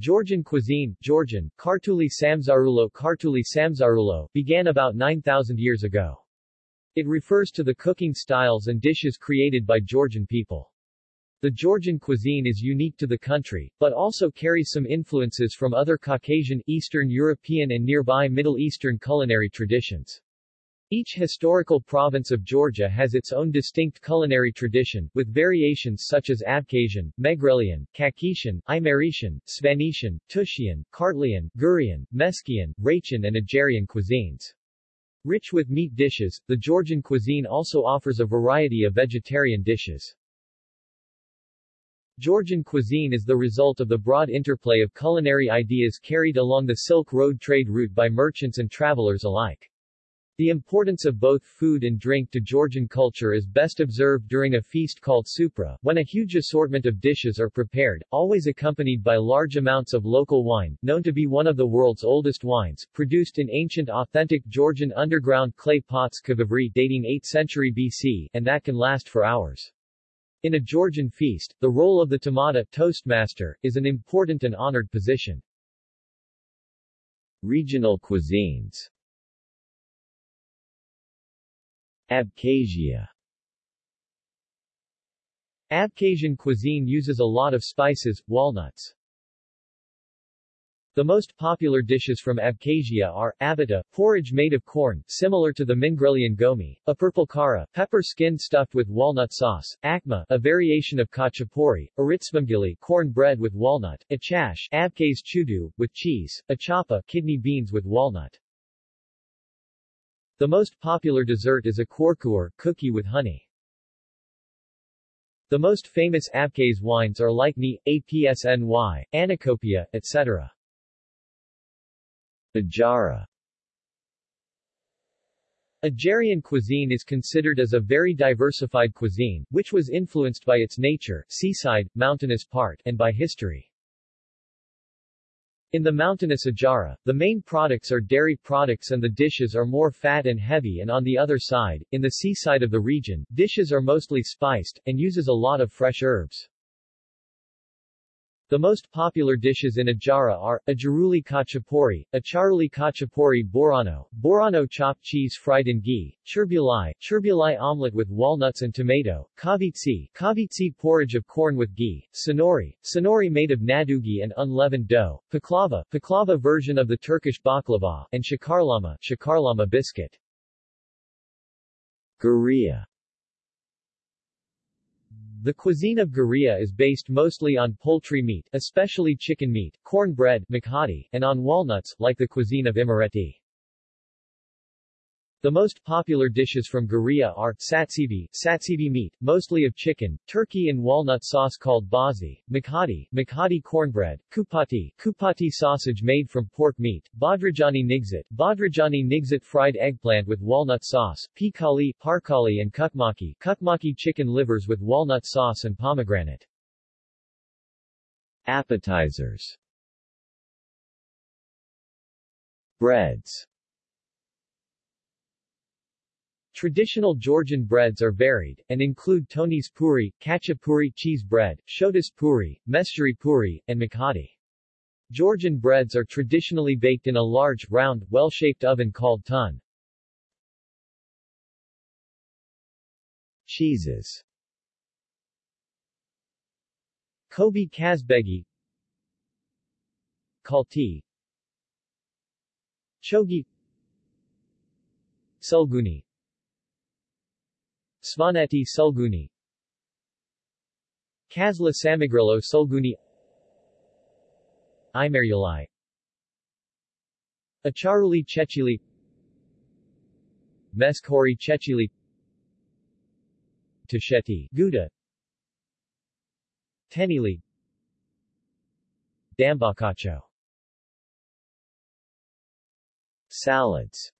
Georgian cuisine Georgian, Kartuli Samzarulo Kartuli began about 9,000 years ago. It refers to the cooking styles and dishes created by Georgian people. The Georgian cuisine is unique to the country, but also carries some influences from other Caucasian, Eastern European and nearby Middle Eastern culinary traditions. Each historical province of Georgia has its own distinct culinary tradition, with variations such as Abkhazian, Megrelian, Kakhetian, Imeretian, Svanetian, Tushian, Kartlian, Gurian, Meskian, Ratian and Ajarian cuisines. Rich with meat dishes, the Georgian cuisine also offers a variety of vegetarian dishes. Georgian cuisine is the result of the broad interplay of culinary ideas carried along the Silk Road trade route by merchants and travelers alike. The importance of both food and drink to Georgian culture is best observed during a feast called supra, when a huge assortment of dishes are prepared, always accompanied by large amounts of local wine, known to be one of the world's oldest wines, produced in ancient authentic Georgian underground clay pots qvevri dating 8th century BC, and that can last for hours. In a Georgian feast, the role of the tamada toastmaster, is an important and honored position. Regional cuisines Abkhazia Abkhazian cuisine uses a lot of spices, walnuts. The most popular dishes from Abkhazia are, abata, porridge made of corn, similar to the Mingrelian ghomi, a purple kara, pepper skin stuffed with walnut sauce, akma, a variation of khachapuri, aritsvamgili, corn bread with walnut, achash, Abkhaz chudu, with cheese, achapa, kidney beans with walnut. The most popular dessert is a korkur, cookie with honey. The most famous Abkhaz wines are Lykhny, Apsny, Anacopia, etc. Ajara Ajarian cuisine is considered as a very diversified cuisine, which was influenced by its nature, seaside, mountainous part, and by history. In the mountainous Ajara, the main products are dairy products and the dishes are more fat and heavy and on the other side, in the seaside of the region, dishes are mostly spiced, and uses a lot of fresh herbs. The most popular dishes in Ajara are, Ajaruli Khachapuri, Acharuli Khachapuri Borano, Borano chopped cheese fried in ghee, Churbulai, Churbulai omelette with walnuts and tomato, Kavitsi, Kavitsi porridge of corn with ghee, Sonori, Sonori made of nadugi and unleavened dough, Paklava, Paklava version of the Turkish baklava, and Shakarlama, Shakarlama biscuit. Guria the cuisine of Guria is based mostly on poultry meat, especially chicken meat, corn bread and on walnuts, like the cuisine of Imereti. The most popular dishes from Guria are satsivi, satsivi meat, mostly of chicken, turkey and walnut sauce called bazi, makhadi, makhadi cornbread, kupati, kupati sausage made from pork meat, badrajani nigzit, badrajani nigzit fried eggplant with walnut sauce, pikali, parkali and kukmaki, kukmaki chicken livers with walnut sauce and pomegranate. Appetizers Breads Traditional Georgian breads are varied, and include Tonis puri, khachapuri cheese bread, shodas puri, meshuri puri, and makhadi. Georgian breads are traditionally baked in a large, round, well-shaped oven called tun. Cheeses. Kobe Kazbegi. Kalti. Chogi. Sulguni Svaneti Sulguni Kazla Samigrilo Sulguni Imeryulai Acharuli Chechili. Meskori Chechili. Tasheti Gouda. Tenili. Dambakacho Salads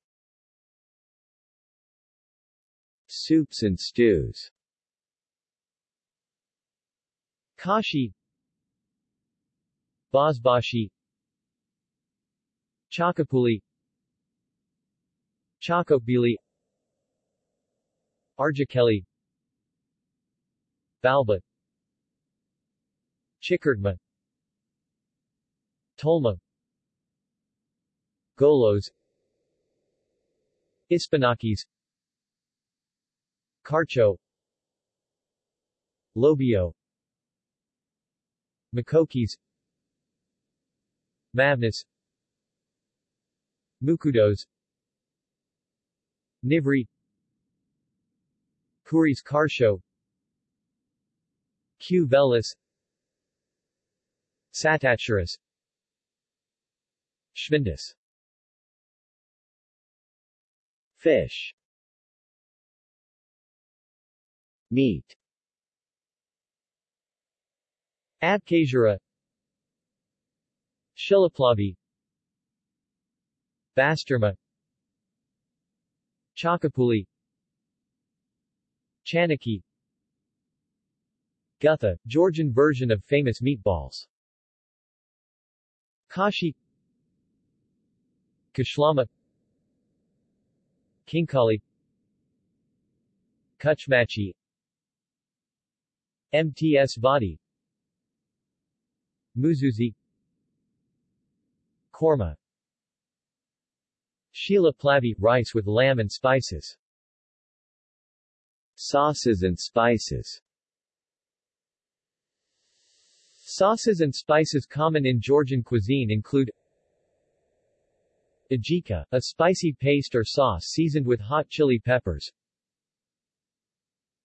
Soups and stews. Kashi. Basbashi. Chakapuli. Chakopili. Arjakeli Balba. Chikhirtma. Tolma. Golos. Ispanakis Kharcho. Lobio. Makokis. Mavnis Mukudos. Nivri. Kuris Karsho Q. velis. Satachuras Schwindus Fish Meat Abkhazura Shilaplavi Basturma Chakapuli Chanaki Gutha, Georgian version of famous meatballs. Kashi Kashlama Khinkali Kuchmachi Mtsvadi Muzuzi Korma Shilaplavi, rice with lamb and spices. Sauces and spices Sauces and spices common in Georgian cuisine include Ajika, a spicy paste or sauce seasoned with hot chili peppers.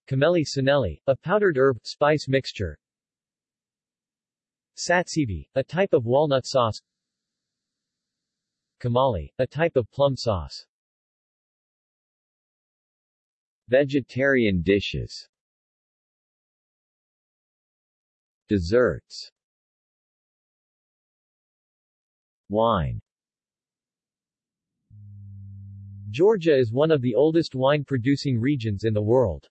Khmeli suneli, a powdered herb, spice mixture. Satsivi, a type of walnut sauce. Kamali, a type of plum sauce. Vegetarian dishes Desserts Wine Georgia is one of the oldest wine-producing regions in the world.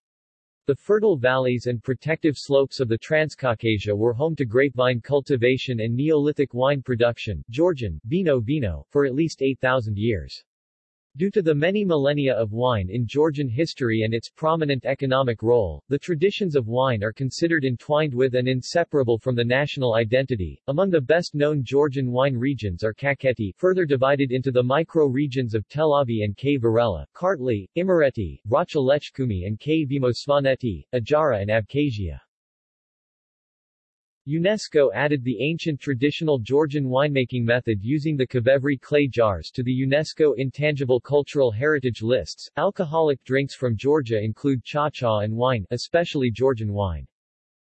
The fertile valleys and protective slopes of the Transcaucasia were home to grapevine cultivation and Neolithic wine production Georgian, vino vino, for at least 8,000 years. Due to the many millennia of wine in Georgian history and its prominent economic role, the traditions of wine are considered entwined with and inseparable from the national identity. Among the best-known Georgian wine regions are Kakheti, further divided into the micro-regions of Telavi and Kvareli, Kartli, Imereti, Racha Lechkumi and Kvemo Svaneti, Ajara and Abkhazia. UNESCO added the ancient traditional Georgian winemaking method using the Qvevri clay jars to the UNESCO Intangible Cultural Heritage lists. Alcoholic drinks from Georgia include cha-cha and wine, especially Georgian wine.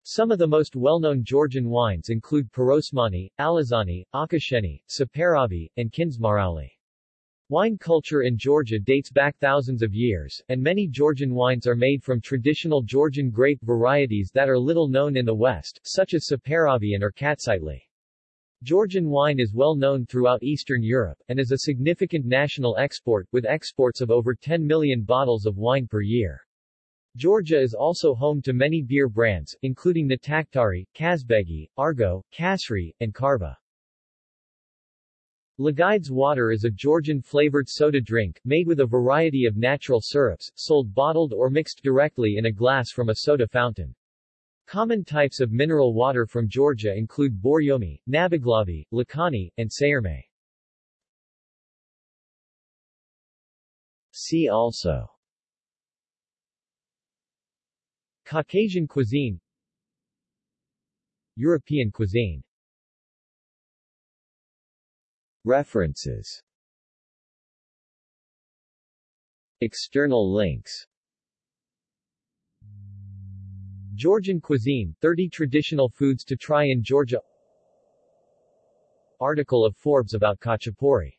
Some of the most well-known Georgian wines include Pirosmani, Alazani, Akhasheni, Saperavi, and Kindzmarauli. Wine culture in Georgia dates back thousands of years, and many Georgian wines are made from traditional Georgian grape varieties that are little known in the West, such as Saperavian or Rkatsiteli. Georgian wine is well known throughout Eastern Europe, and is a significant national export, with exports of over 10 million bottles of wine per year. Georgia is also home to many beer brands, including Natakhtari, Kazbegi, Argo, Kasri, and Karva. Lagide's water is a Georgian-flavored soda drink, made with a variety of natural syrups, sold bottled or mixed directly in a glass from a soda fountain. Common types of mineral water from Georgia include Borjomi, Nabeghlavi, Lakani, and Sairme. See also Caucasian cuisine European cuisine References. External links. Georgian cuisine, 30 traditional foods to try in Georgia. Article of Forbes about Khachapuri